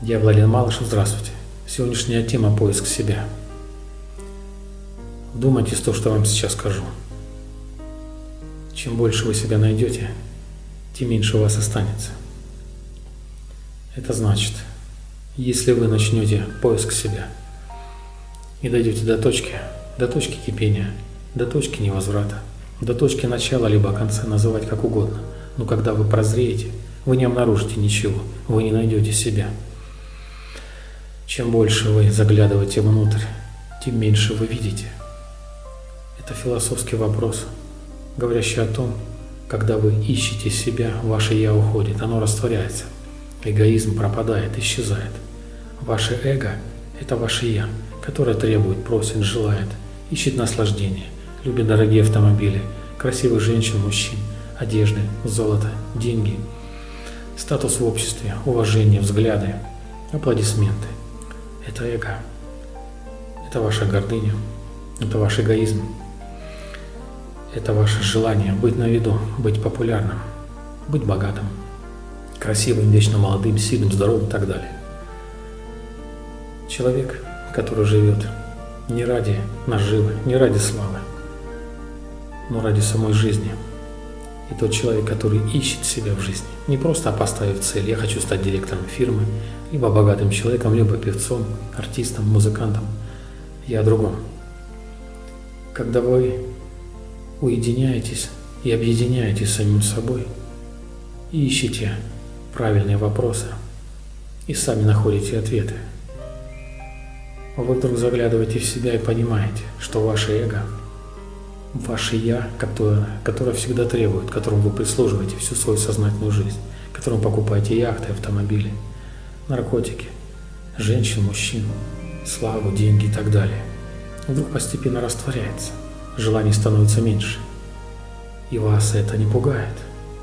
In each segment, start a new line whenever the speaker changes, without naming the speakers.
Я Владимир Малышев, здравствуйте. Сегодняшняя тема – поиск себя. Вдумайтесь в то, что вам сейчас скажу. Чем больше вы себя найдете, тем меньше у вас останется. Это значит, если вы начнете поиск себя и дойдете до точки, до точки кипения, до точки невозврата, до точки начала либо конца, называть как угодно, но когда вы прозреете, вы не обнаружите ничего, вы не найдете себя. Чем больше вы заглядываете внутрь, тем меньше вы видите. Это философский вопрос, говорящий о том, когда вы ищете себя, ваше «я» уходит, оно растворяется. Эгоизм пропадает, исчезает. Ваше эго – это ваше «я», которое требует, просит, желает, ищет наслаждение, любит дорогие автомобили, красивых женщин, мужчин, одежды, золото, деньги, статус в обществе, уважение, взгляды, аплодисменты. Это эго. Это ваша гордыня. Это ваш эгоизм. Это ваше желание быть на виду, быть популярным, быть богатым, красивым, вечно молодым, сильным, здоровым и так далее. Человек, который живет не ради наживы, не ради славы, но ради самой жизни. И тот человек, который ищет себя в жизни, не просто поставив цель, я хочу стать директором фирмы, либо богатым человеком, либо певцом, артистом, музыкантом. Я о другом. Когда вы уединяетесь и объединяетесь с самим собой, и ищете правильные вопросы, и сами находите ответы, вы вдруг заглядываете в себя и понимаете, что ваше эго, ваше «я», которое, которое всегда требует, которому вы прислуживаете всю свою сознательную жизнь, которому покупаете яхты, автомобили – наркотики, женщин, мужчин, славу, деньги и так далее, вдруг постепенно растворяется, желаний становится меньше. И вас это не пугает,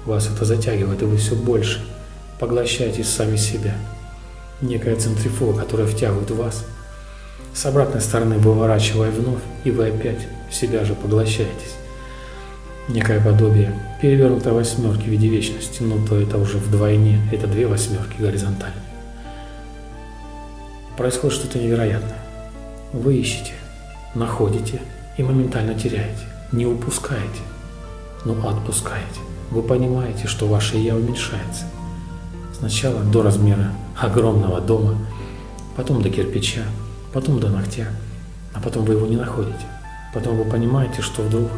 вас это затягивает, и вы все больше поглощаете сами себя. Некая центрифуга, которая втягивает вас, с обратной стороны выворачивая вновь, и вы опять в себя же поглощаетесь. Некое подобие перевернутой восьмерки в виде вечности, но то это уже вдвойне, это две восьмерки горизонтальные происходит что-то невероятное. Вы ищете, находите и моментально теряете. Не упускаете, но отпускаете. Вы понимаете, что ваше «я» уменьшается. Сначала до размера огромного дома, потом до кирпича, потом до ногтя, а потом вы его не находите. Потом вы понимаете, что вдруг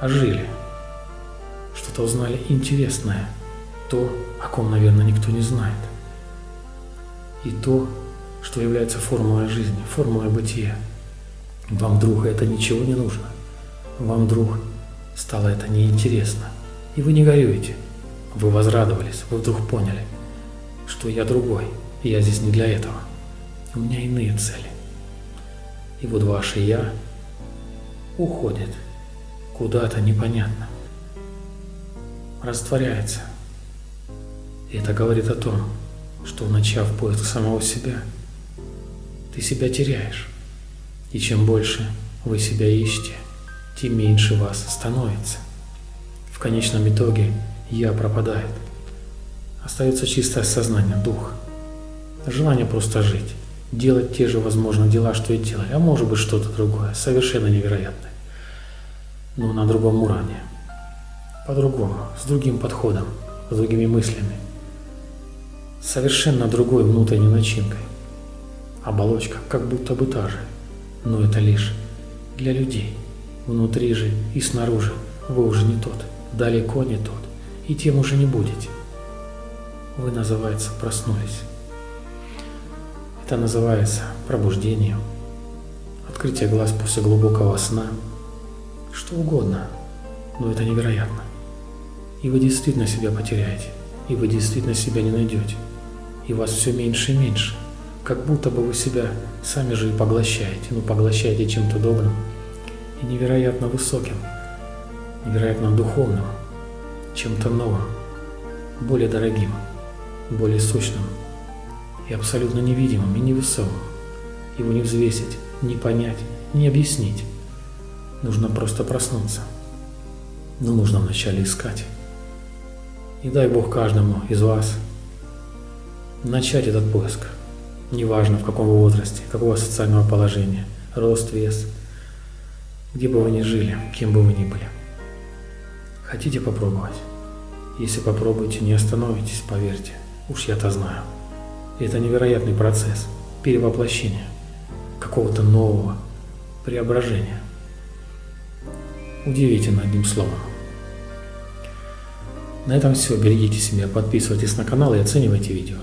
ожили, что-то узнали интересное, то, о ком, наверное, никто не знает и то, что является формулой жизни, формулой бытия. Вам, друг, это ничего не нужно. Вам, друг, стало это неинтересно. И вы не горюете. Вы возрадовались, вы вдруг поняли, что я другой, и я здесь не для этого. У меня иные цели. И вот ваше «я» уходит куда-то непонятно, растворяется. И это говорит о том, что, начав поиск самого себя, ты себя теряешь. И чем больше вы себя ищете, тем меньше вас становится. В конечном итоге «я» пропадает. Остается чистое сознание, дух. Желание просто жить, делать те же, возможно, дела, что и делали, а может быть что-то другое, совершенно невероятное. Но на другом уровне, по-другому, с другим подходом, с другими мыслями – совершенно другой внутренней начинкой. Оболочка как будто бы та же, но это лишь для людей. Внутри же и снаружи вы уже не тот, далеко не тот, и тем уже не будете. Вы, называется, проснулись. Это называется пробуждением, открытие глаз после глубокого сна, что угодно, но это невероятно. И вы действительно себя потеряете, и вы действительно себя не найдете. И вас все меньше и меньше, как будто бы вы себя сами же и поглощаете, ну поглощаете чем-то добрым и невероятно высоким, невероятно духовным, чем-то новым, более дорогим, более сущным и абсолютно невидимым и невесомым. Его не взвесить, не понять, не объяснить. Нужно просто проснуться. Но нужно вначале искать. И дай Бог каждому из вас начать этот поиск. Неважно в каком возрасте, какого социального положения, рост, вес, где бы вы ни жили, кем бы вы ни были. Хотите попробовать? Если попробуете, не остановитесь, поверьте, уж я-то знаю. Это невероятный процесс перевоплощения, какого-то нового преображения. Удивительно, одним словом. На этом все. Берегите себя, подписывайтесь на канал и оценивайте видео.